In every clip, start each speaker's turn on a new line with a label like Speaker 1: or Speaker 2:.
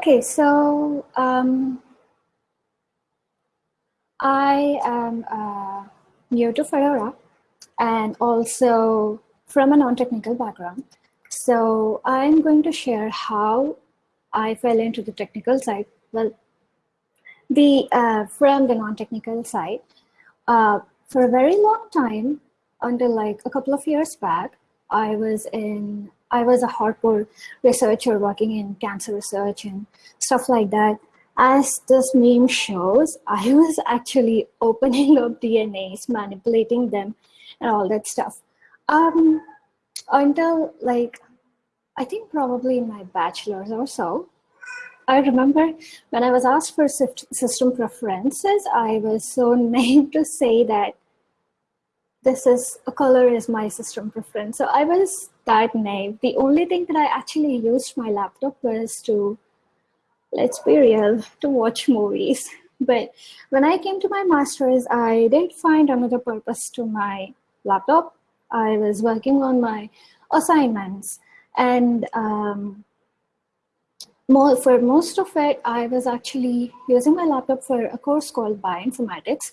Speaker 1: Okay, so um, I am uh, new to Fedora and also from a non-technical background. So I'm going to share how I fell into the technical side. Well, the uh, from the non-technical side, uh, for a very long time, until like a couple of years back, I was in I was a hardcore researcher working in cancer research and stuff like that. As this meme shows, I was actually opening up DNAs, manipulating them, and all that stuff. Um, until like, I think probably in my bachelor's or so, I remember when I was asked for system preferences, I was so naive to say that this is a color is my system preference. So I was that naive. The only thing that I actually used my laptop was to, let's be real, to watch movies. But when I came to my master's, I didn't find another purpose to my laptop. I was working on my assignments and um, more, for most of it, I was actually using my laptop for a course called Bioinformatics,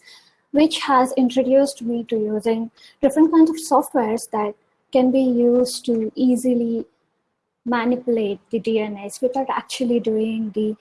Speaker 1: which has introduced me to using different kinds of softwares that can be used to easily manipulate the DNAs without actually doing the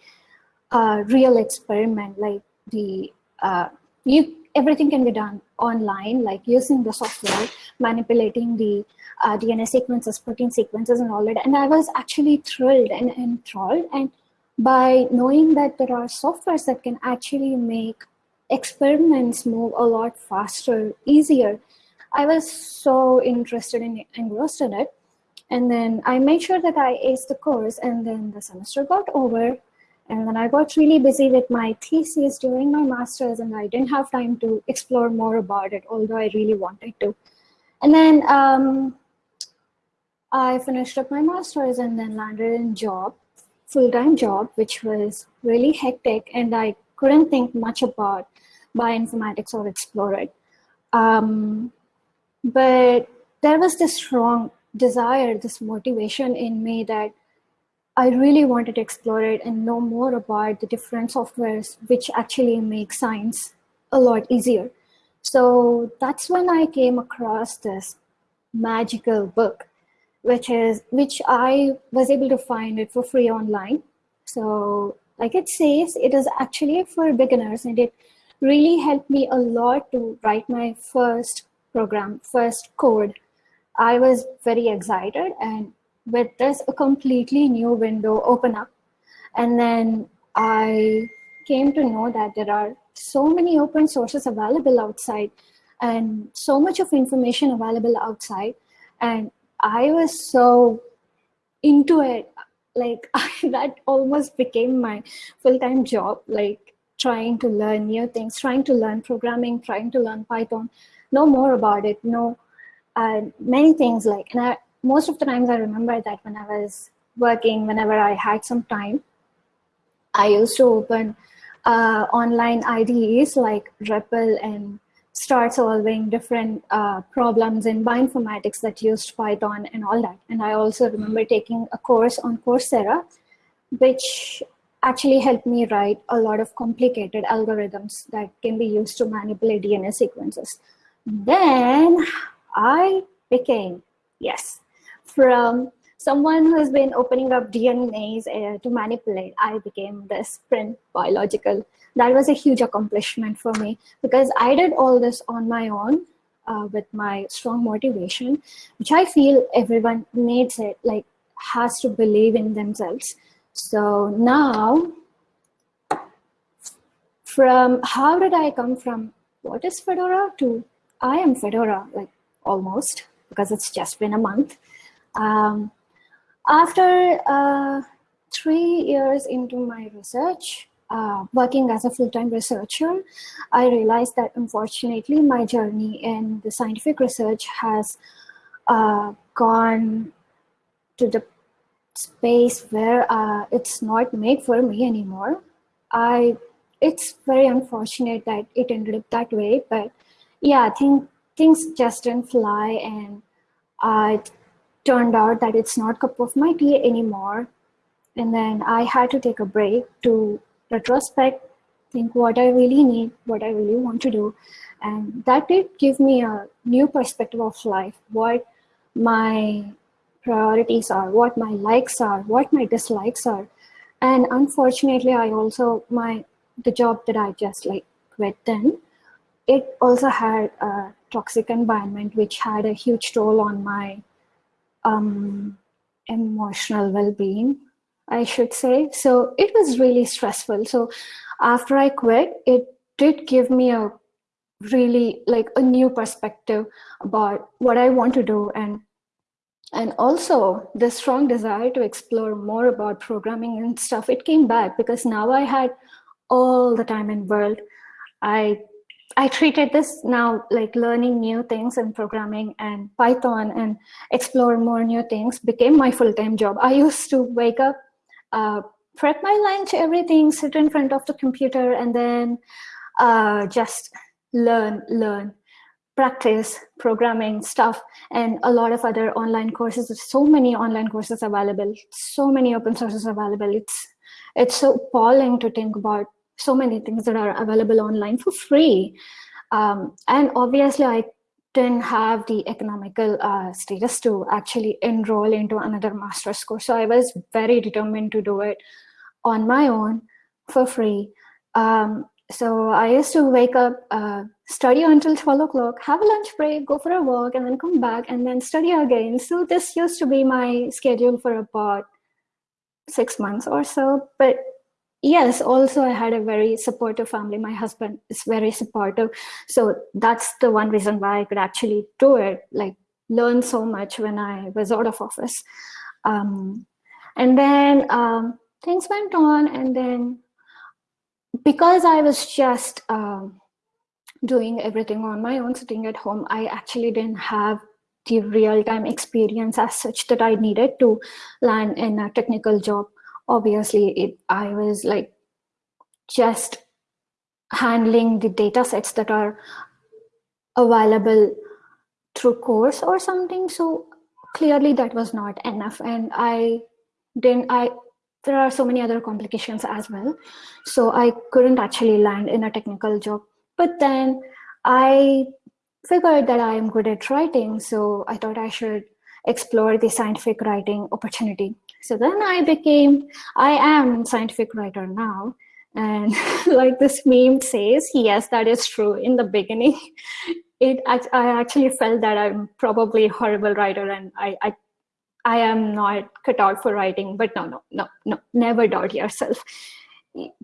Speaker 1: uh, real experiment, like the, uh, you, everything can be done online, like using the software, manipulating the uh, DNA sequences, protein sequences and all that. And I was actually thrilled and enthralled. And by knowing that there are softwares that can actually make experiments move a lot faster, easier, I was so interested in engrossed in it. And then I made sure that I aced the course and then the semester got over and then I got really busy with my thesis during my master's and I didn't have time to explore more about it, although I really wanted to. And then um, I finished up my master's and then landed in job, full-time job, which was really hectic and I couldn't think much about bioinformatics or explore it. Um, but there was this strong desire, this motivation in me that I really wanted to explore it and know more about the different softwares which actually make science a lot easier. So that's when I came across this magical book, which is which I was able to find it for free online. So like it says, it is actually for beginners and it really helped me a lot to write my first program, first code. I was very excited and with this a completely new window open up. And then I came to know that there are so many open sources available outside and so much of information available outside. And I was so into it, like that almost became my full-time job, like trying to learn new things, trying to learn programming, trying to learn Python, know more about it, know uh, many things like, and I, most of the times I remember that when I was working, whenever I had some time, I used to open uh, online IDEs like REPL and start solving different uh, problems in bioinformatics that used Python and all that. And I also remember taking a course on Coursera, which actually helped me write a lot of complicated algorithms that can be used to manipulate DNA sequences. Then I became, yes, from someone who has been opening up DNAs uh, to manipulate, I became this print biological. That was a huge accomplishment for me because I did all this on my own uh, with my strong motivation, which I feel everyone needs it, like has to believe in themselves. So now, from how did I come from what is Fedora to I am Fedora, like almost, because it's just been a month. Um, after uh, three years into my research, uh, working as a full-time researcher, I realized that unfortunately my journey in the scientific research has uh, gone to the space where uh, it's not made for me anymore. I, it's very unfortunate that it ended up that way, but yeah, I think things just didn't fly and uh, turned out that it's not cup of my tea anymore. and then I had to take a break to retrospect, think what I really need, what I really want to do. And that did give me a new perspective of life, what my priorities are, what my likes are, what my dislikes are. And unfortunately, I also, my the job that I just like quit then, it also had a toxic environment, which had a huge toll on my um, emotional well-being, I should say. So it was really stressful. So after I quit, it did give me a really like a new perspective about what I want to do and and also the strong desire to explore more about programming and stuff it came back because now i had all the time in world. I i treated this now like learning new things in programming and python and explore more new things became my full-time job. I used to wake up uh, prep my lunch everything sit in front of the computer and then uh, just learn learn practice programming stuff and a lot of other online courses. There's so many online courses available so many open sources available. It's it's so appalling to think about so many things that are available online for free. Um, and obviously i didn't have the economical uh, status to actually enroll into another master's course. So i was very determined to do it on my own for free. Um, so I used to wake up, uh, study until 12 o'clock, have a lunch break, go for a walk, and then come back and then study again. So this used to be my schedule for about six months or so. But yes, also I had a very supportive family. My husband is very supportive. So that's the one reason why I could actually do it, like learn so much when I was out of office. Um, and then um, things went on and then because I was just um, doing everything on my own, sitting at home, I actually didn't have the real-time experience as such that I needed to land in a technical job. Obviously, it, I was like just handling the data sets that are available through course or something. So clearly that was not enough. And I didn't, I there are so many other complications as well. So I couldn't actually land in a technical job. But then I figured that I am good at writing. So I thought I should explore the scientific writing opportunity. So then I became, I am scientific writer now. And like this meme says, yes, that is true. In the beginning, it I actually felt that I'm probably a horrible writer and I, I I am not cut out for writing, but no, no, no, no, never doubt yourself.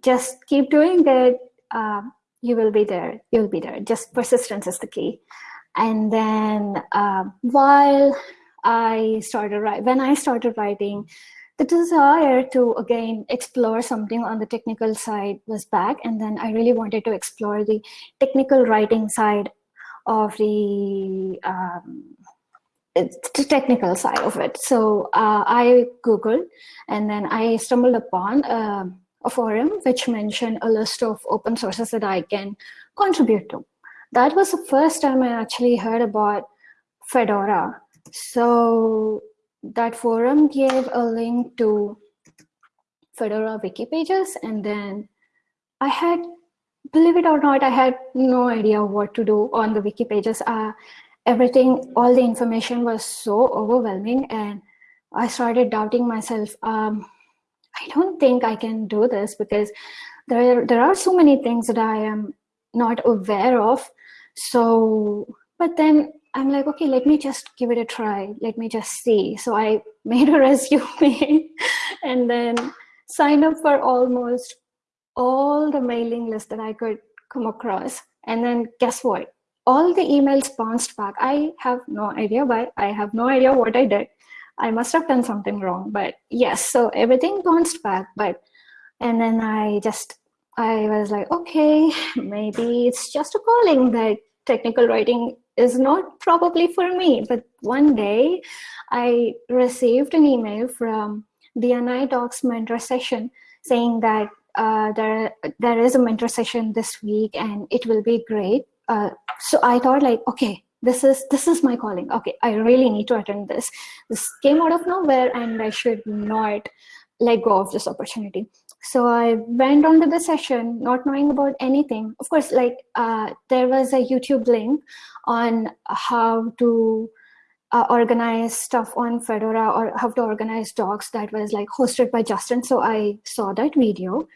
Speaker 1: Just keep doing it. Uh, you will be there. You'll be there. Just persistence is the key. And then uh, while I started writing, when I started writing, the desire to again explore something on the technical side was back. And then I really wanted to explore the technical writing side of the um, it's the technical side of it. So uh, I Googled and then I stumbled upon uh, a forum which mentioned a list of open sources that I can contribute to. That was the first time I actually heard about Fedora. So that forum gave a link to Fedora wiki pages and then I had, believe it or not, I had no idea what to do on the wiki pages. Uh, everything, all the information was so overwhelming and I started doubting myself. Um, I don't think I can do this because there, there are so many things that I am not aware of. So, but then I'm like, okay, let me just give it a try. Let me just see. So I made a resume and then signed up for almost all the mailing lists that I could come across. And then guess what? All the emails bounced back. I have no idea why. I have no idea what I did. I must have done something wrong, but yes, so everything bounced back. But and then I just I was like, okay, maybe it's just a calling that technical writing is not probably for me. But one day I received an email from the NI Docs mentor session saying that uh, there, there is a mentor session this week and it will be great uh, so I thought like, okay, this is this is my calling. Okay, I really need to attend this. This came out of nowhere, and I should not let go of this opportunity. So I went onto the session not knowing about anything. Of course, like uh, there was a YouTube link on how to uh, organize stuff on Fedora or how to organize docs that was like hosted by Justin. So I saw that video,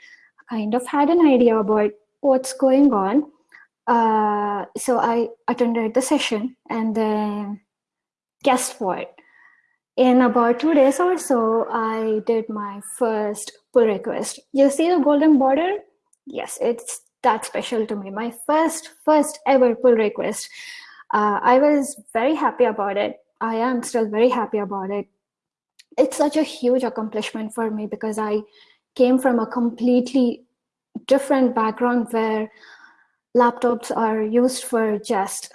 Speaker 1: kind of had an idea about what's going on. Uh, so I attended the session and then guess what? In about two days or so, I did my first pull request. You see the golden border? Yes, it's that special to me. My first, first ever pull request. Uh, I was very happy about it. I am still very happy about it. It's such a huge accomplishment for me because I came from a completely different background where laptops are used for just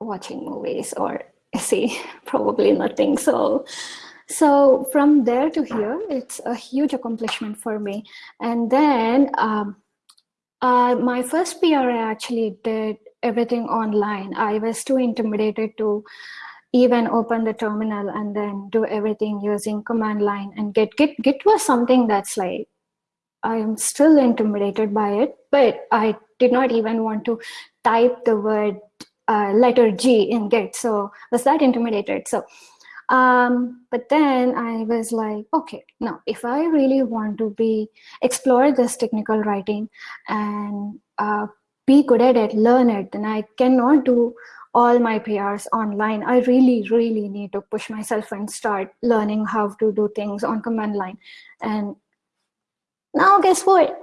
Speaker 1: watching movies or see probably nothing so so from there to here it's a huge accomplishment for me and then um, uh, my first PRA actually did everything online. I was too intimidated to even open the terminal and then do everything using command line and git. Git, git was something that's like, I am still intimidated by it, but I did not even want to type the word uh, letter G in Git. So was that intimidated. So, um, but then I was like, okay, now if I really want to be explore this technical writing and uh, be good at it, learn it, then I cannot do all my PRs online. I really, really need to push myself and start learning how to do things on command line. And now guess what?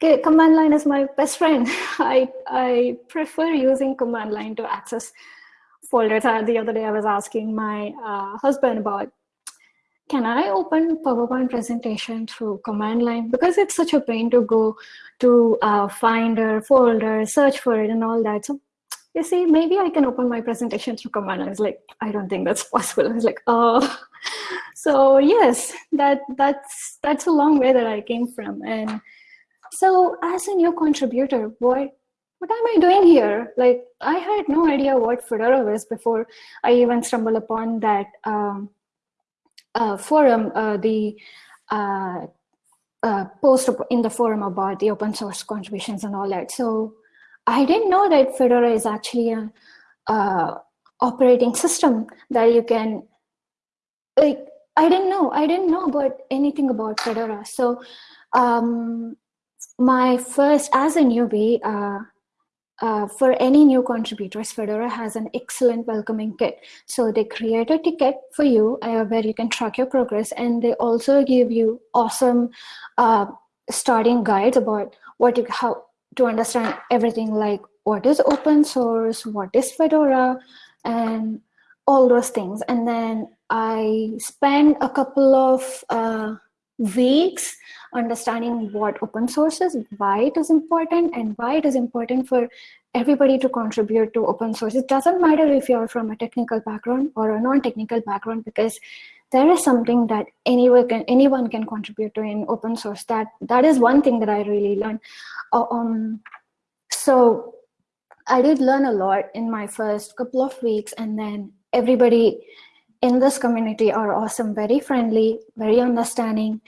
Speaker 1: Command line is my best friend. I, I prefer using command line to access folders. The other day I was asking my uh, husband about can I open PowerPoint presentation through command line? Because it's such a pain to go to uh, Finder, folder, search for it and all that. So you see, maybe I can open my presentation through command line. I was like, I don't think that's possible. I was like, oh. So yes, that that's that's a long way that I came from. And so as a new contributor, what what am I doing here? Like I had no idea what Fedora was before I even stumbled upon that um, uh, forum, uh, the uh, uh, post in the forum about the open source contributions and all that. So I didn't know that Fedora is actually an operating system that you can, like, I didn't know, I didn't know about anything about Fedora. So um, my first, as a newbie, uh, uh, for any new contributors, Fedora has an excellent welcoming kit. So they create a ticket for you uh, where you can track your progress and they also give you awesome uh, starting guides about what you, how to understand everything like what is open source, what is Fedora, and all those things. And then I spent a couple of uh, weeks understanding what open source is, why it is important, and why it is important for everybody to contribute to open source. It doesn't matter if you're from a technical background or a non-technical background because there is something that anyone can anyone can contribute to in open source. That that is one thing that I really learned. Uh, um, so I did learn a lot in my first couple of weeks, and then everybody in this community are awesome, very friendly, very understanding.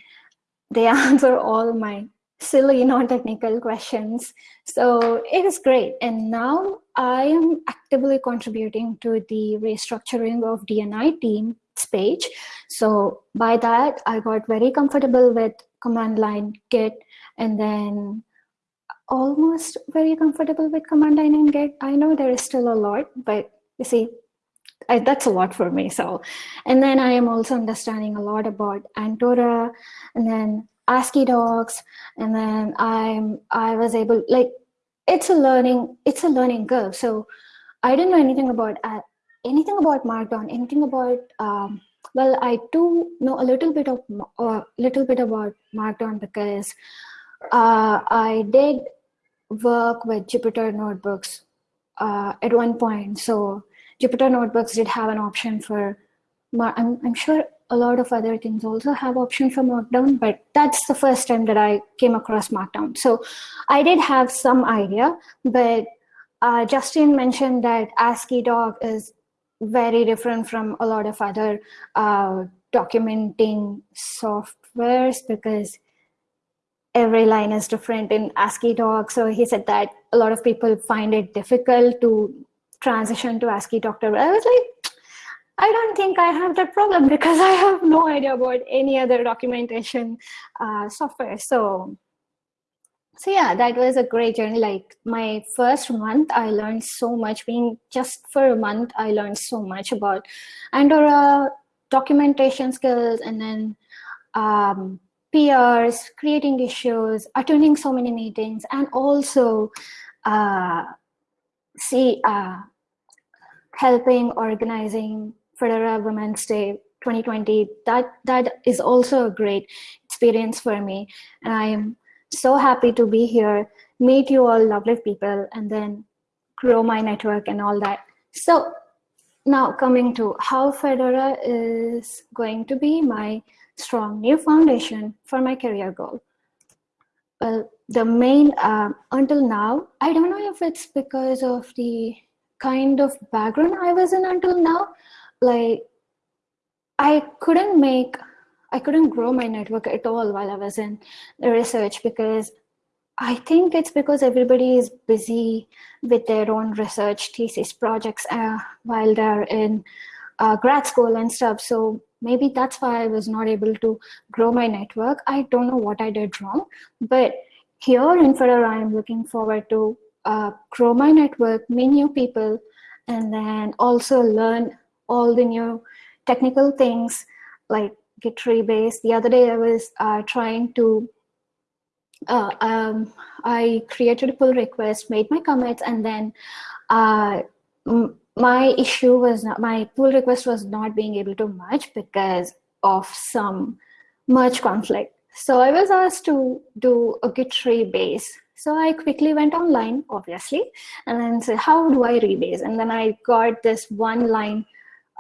Speaker 1: They answer all my silly, non-technical questions. So it is great. And now I am actively contributing to the restructuring of D&I team's page. So by that, I got very comfortable with command line git and then almost very comfortable with command line and git. I know there is still a lot, but you see, I, that's a lot for me. So, and then I am also understanding a lot about Antora and then AsciiDocs, and then I'm I was able like it's a learning it's a learning curve. So I didn't know anything about uh, anything about Markdown, anything about um, well, I do know a little bit of a uh, little bit about Markdown because uh, I did work with Jupyter notebooks uh, at one point. So Jupyter notebooks did have an option for, I'm, I'm sure a lot of other things also have option for Markdown, but that's the first time that I came across Markdown. So I did have some idea, but uh, Justin mentioned that AsciiDoc is very different from a lot of other uh, documenting softwares because every line is different in AsciiDoc. So he said that a lot of people find it difficult to transition to Asciidoctor. I was like, I don't think I have that problem because I have no idea about any other documentation uh, software. So so yeah that was a great journey like my first month i learned so much being just for a month i learned so much about Antora documentation skills and then um, PRs, creating issues, attending so many meetings, and also uh, see uh, helping organizing Fedora Women's Day 2020. That that is also a great experience for me, and I am so happy to be here, meet you all lovely people, and then grow my network and all that. So now coming to how Fedora is going to be my strong new foundation for my career goal. Well, the main, uh, until now, I don't know if it's because of the kind of background I was in until now, like I couldn't make I couldn't grow my network at all while I was in the research because I think it's because everybody is busy with their own research thesis projects uh, while they're in uh, grad school and stuff. So maybe that's why I was not able to grow my network. I don't know what I did wrong, but here in Fedora, I'm looking forward to uh, grow my network, meet new people, and then also learn all the new technical things like Git rebase. The other day I was uh, trying to, uh, um, I created a pull request, made my commits, and then uh, my issue was not, my pull request was not being able to merge because of some merge conflict. So I was asked to do a Git rebase. So I quickly went online, obviously, and then said, how do I rebase? And then I got this one line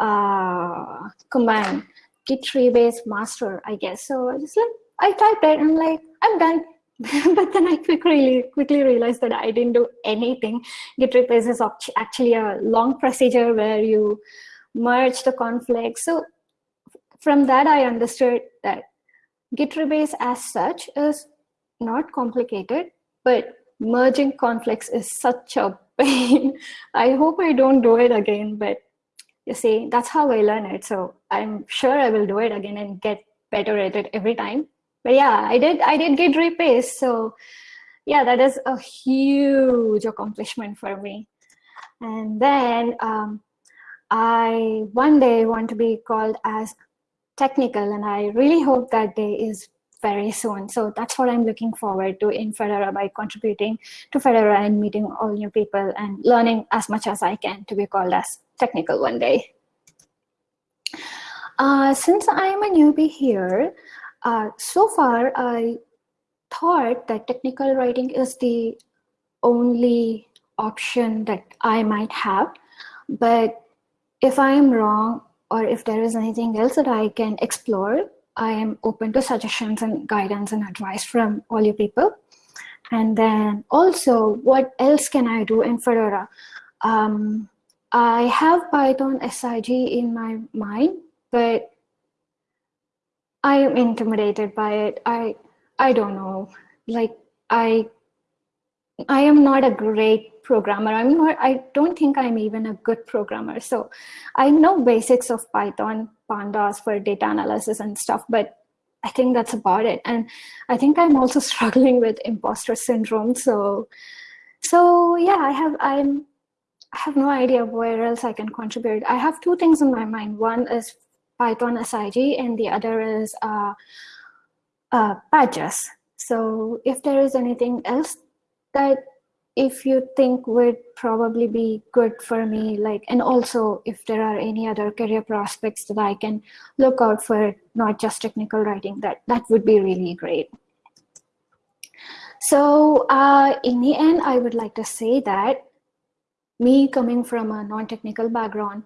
Speaker 1: uh, command git rebase master, I guess. So I just like, I typed it and like, I'm done. but then I quickly quickly realized that I didn't do anything. Git rebase is actually a long procedure where you merge the conflicts. So from that, I understood that Git rebase as such is not complicated, but merging conflicts is such a pain. I hope I don't do it again, but you see, that's how I learn it. So I'm sure I will do it again and get better at it every time. But yeah, I did I did get rebase. So yeah, that is a huge accomplishment for me. And then um, I one day want to be called as technical and I really hope that day is very soon. So that's what I'm looking forward to in Fedora by contributing to Fedora and meeting all new people and learning as much as I can to be called as technical one day. Uh, since I'm a newbie here, uh, so far I thought that technical writing is the only option that I might have. But if I am wrong, or if there is anything else that I can explore, I am open to suggestions and guidance and advice from all you people. And then also, what else can I do in Fedora? Um, I have Python SIG in my mind, but I am intimidated by it. I I don't know. Like I I am not a great programmer. I'm not I don't think I'm even a good programmer. So I know basics of Python, pandas for data analysis and stuff, but I think that's about it. And I think I'm also struggling with imposter syndrome. So so yeah, I have I'm I have no idea where else I can contribute. I have two things in my mind. One is Python SIG and the other is uh, uh, Pages. So if there is anything else that if you think would probably be good for me, like, and also if there are any other career prospects that I can look out for, not just technical writing, that, that would be really great. So uh, in the end, I would like to say that me coming from a non-technical background,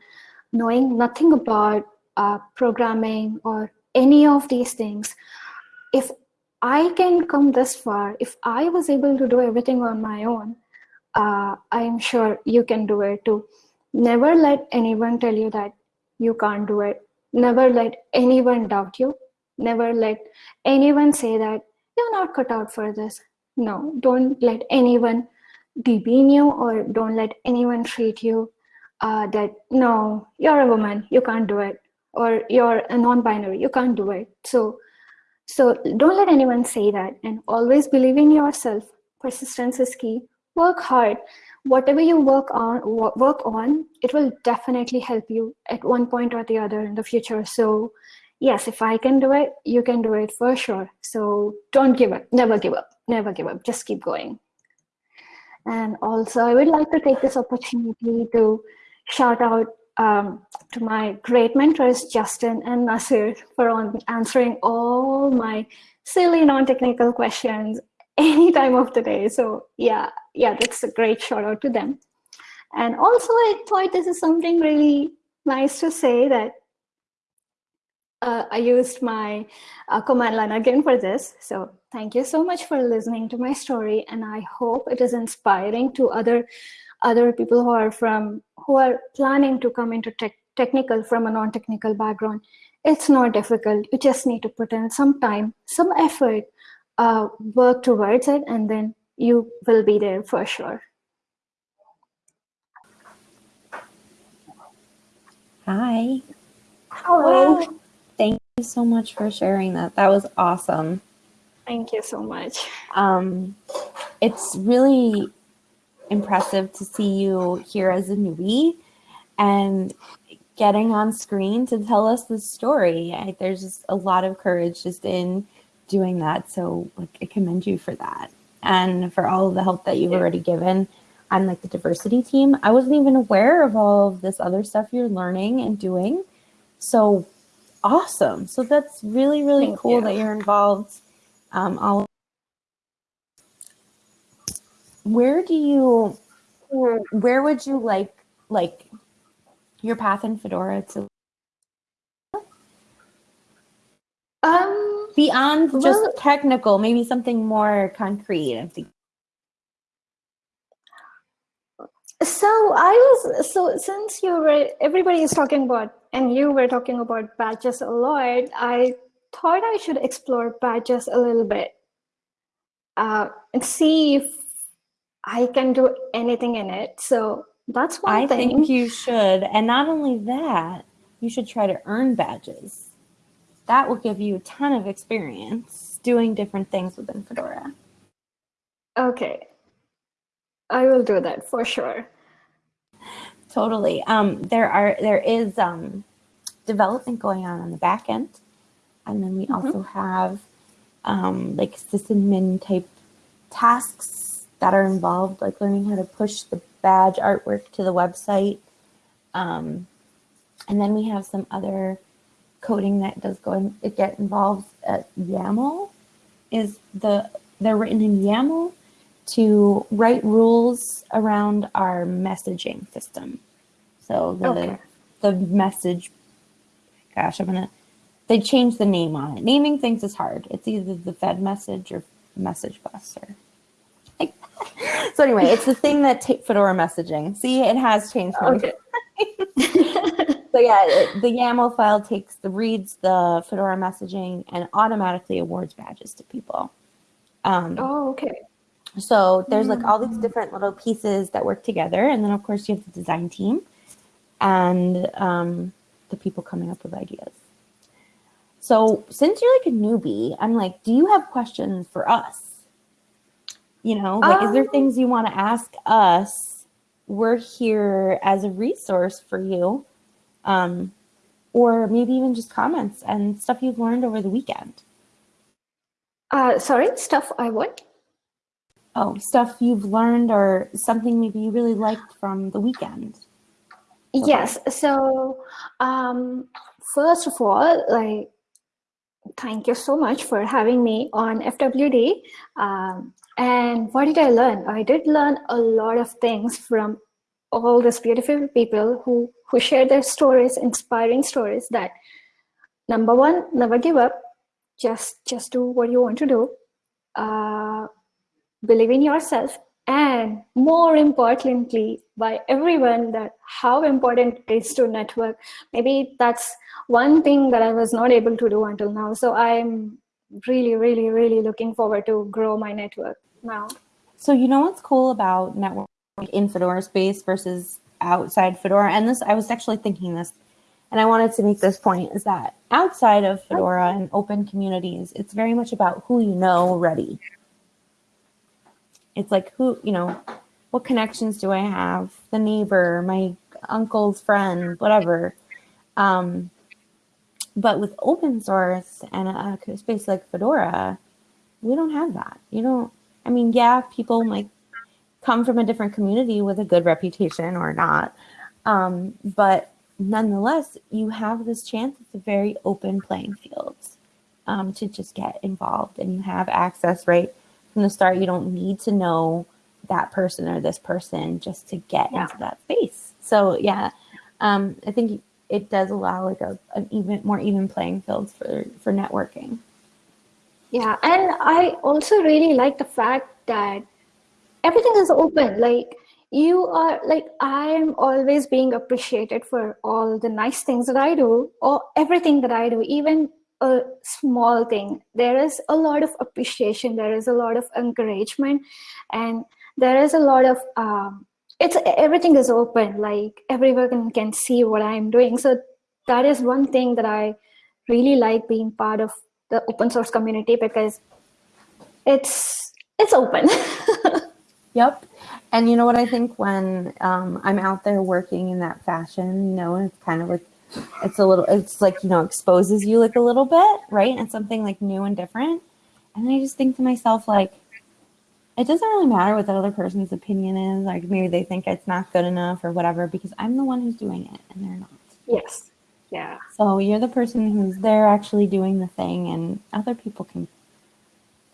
Speaker 1: knowing nothing about uh, programming or any of these things, if I can come this far, if I was able to do everything on my own, uh, I'm sure you can do it too. Never let anyone tell you that you can't do it. never let anyone doubt you. Never let anyone say that you're not cut out for this. No, don't let anyone demean you or don't let anyone treat you uh, that no, you're a woman, you can't do it, or you're a non-binary, you can't do it. So, so don't let anyone say that, and always believe in yourself. Persistence is key. Work hard. Whatever you work on, work on, it will definitely help you at one point or the other in the future. So, yes, if I can do it, you can do it for sure. So don't give up. Never give up. Never give up. Just keep going. And also, I would like to take this opportunity to shout out um, to my great mentors, Justin and Nasir, for answering all my silly non-technical questions any time of the day. So yeah, yeah, that's a great shout out to them. And also I thought this is something really nice to say that uh, I used my uh, command line again for this. So thank you so much for listening to my story. And I hope it is inspiring to other other people who are from who are planning to come into tech, technical from a non-technical background it's not difficult. You just need to put in some time some effort uh, work towards it and then you will be there for sure.
Speaker 2: Hi.
Speaker 1: Hello.
Speaker 2: Wow. thank you so much for sharing that. That was awesome.
Speaker 1: Thank you so much.
Speaker 2: Um it's really impressive to see you here as a newbie and getting on screen to tell us the story. I, there's just a lot of courage just in doing that. So like, I commend you for that and for all of the help that you've already given on like the diversity team. I wasn't even aware of all of this other stuff you're learning and doing. So awesome. So that's really, really Thank cool you. that you're involved. Um, all where do you where would you like like your path in fedora to
Speaker 1: um
Speaker 2: beyond well, just technical maybe something more concrete i'm thinking
Speaker 1: so i was so since you were everybody is talking about and you were talking about badges a lot i thought i should explore badges a little bit uh, and see if I can do anything in it. So that's one
Speaker 2: I
Speaker 1: thing.
Speaker 2: think you should. And not only that, you should try to earn badges. That will give you a ton of experience doing different things within Fedora.
Speaker 1: Okay. I will do that for sure.
Speaker 2: Totally. Um, there are there is um, development going on on the back end, and then we mm -hmm. also have um, like sysadmin type tasks that are involved, like learning how to push the badge artwork to the website. Um, and then we have some other coding that does go and it get involved at YAML is the they're written in YAML to write rules around our messaging system. So the okay. the message gosh, I'm gonna they changed the name on it. Naming things is hard. It's either the Fed message or message bus or so anyway, it's the thing that Fedora messaging. See, it has changed. Okay. so yeah, it, the YAML file takes the reads the Fedora messaging and automatically awards badges to people.
Speaker 1: Um, oh, okay.
Speaker 2: So there's like all these different little pieces that work together, and then of course you have the design team and um, the people coming up with ideas. So since you're like a newbie, I'm like, do you have questions for us? You know, like, um, is there um, things you want to ask us? We're here as a resource for you. Um, or maybe even just comments and stuff you've learned over the weekend.
Speaker 1: Uh, sorry, stuff I what?
Speaker 2: Oh, stuff you've learned or something maybe you really liked from the weekend.
Speaker 1: Okay. Yes. So, um, first of all, like, thank you so much for having me on FWD. Um, and what did I learn? I did learn a lot of things from all these beautiful people who, who share their stories, inspiring stories that number one, never give up. Just, just do what you want to do. Uh, believe in yourself and more importantly by everyone that how important it is to network maybe that's one thing that i was not able to do until now so i'm really really really looking forward to grow my network now
Speaker 2: so you know what's cool about network in fedora space versus outside fedora and this i was actually thinking this and i wanted to make this point is that outside of fedora and open communities it's very much about who you know already it's like who, you know, what connections do I have? The neighbor, my uncle's friend, whatever. Um, but with open source and a, space like Fedora, we don't have that. You don't, I mean, yeah, people might come from a different community with a good reputation or not. Um, but nonetheless, you have this chance. It's a very open playing field um, to just get involved and you have access, right? from the start. You don't need to know that person or this person just to get yeah. into that space. So yeah, um, I think it does allow like a an even more even playing fields for for networking.
Speaker 1: Yeah, and I also really like the fact that everything is open. Like you are like I am always being appreciated for all the nice things that I do or everything that I do, even a small thing there is a lot of appreciation there is a lot of encouragement and there is a lot of um, it's everything is open like everyone can see what i'm doing. So that is one thing that i really like being part of the open source community because it's it's open.
Speaker 2: Yep. And you know what i think when um, i'm out there working in that fashion you know it's kind of like it's a little it's like you know exposes you like a little bit right? And something like new and different. And i just think to myself like it doesn't really matter what that other person's opinion is like maybe they think it's not good enough or whatever because i'm the one who's doing it and they're not.
Speaker 1: Yes. Yeah.
Speaker 2: So you're the person who's there actually doing the thing and other people can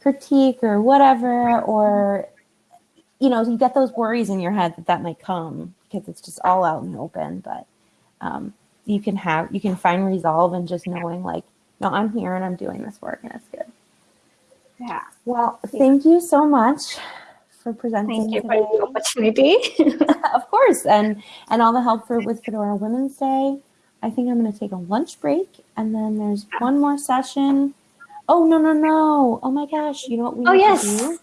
Speaker 2: critique or whatever or you know you get those worries in your head that that might come because it's just all out in the open but um, you can have you can find resolve and just knowing like no i'm here and i'm doing this work and it's good
Speaker 1: yeah.
Speaker 2: Well thank you so much for presenting
Speaker 1: thank you today. for the opportunity.
Speaker 2: Of course and and all the help for with fedora women's day. I think i'm going to take a lunch break and then there's one more session. Oh no no no. Oh my gosh you know what we
Speaker 1: oh yes. do?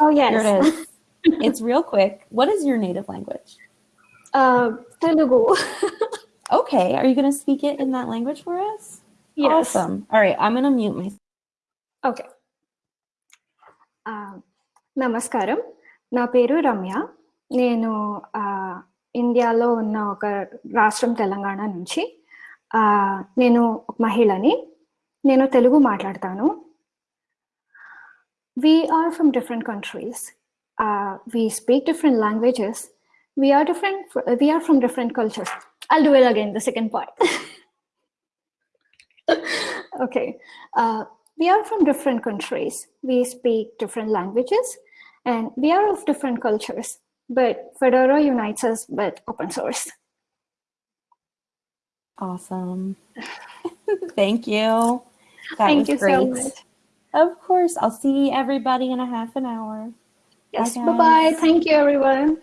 Speaker 1: oh yes.
Speaker 2: Here it is. It's real quick. What is your native language?
Speaker 1: Uh telugu.
Speaker 2: Okay, are you going to speak it in that language for us?
Speaker 1: Yes.
Speaker 2: Awesome. All right, I'm going to mute myself.
Speaker 1: Okay నమస్కారం నా పేరు రమ్య నేను ఇండియాలో ఉన్న ఒక రాష్ట్రం తెలంగాణ నుంచి నేను ఒక మహిళని నేను తెలుగు మాట్లాడతాను we are from different countries uh, we speak different languages we are different we are from different cultures I'll do it again, the second part. okay. Uh, we are from different countries. We speak different languages and we are of different cultures, but Fedora unites us with open source.
Speaker 2: Awesome. Thank you.
Speaker 1: That Thank you great. so much.
Speaker 2: Of course. I'll see everybody in a half an hour.
Speaker 1: Yes. Bye-bye. Thank you, everyone.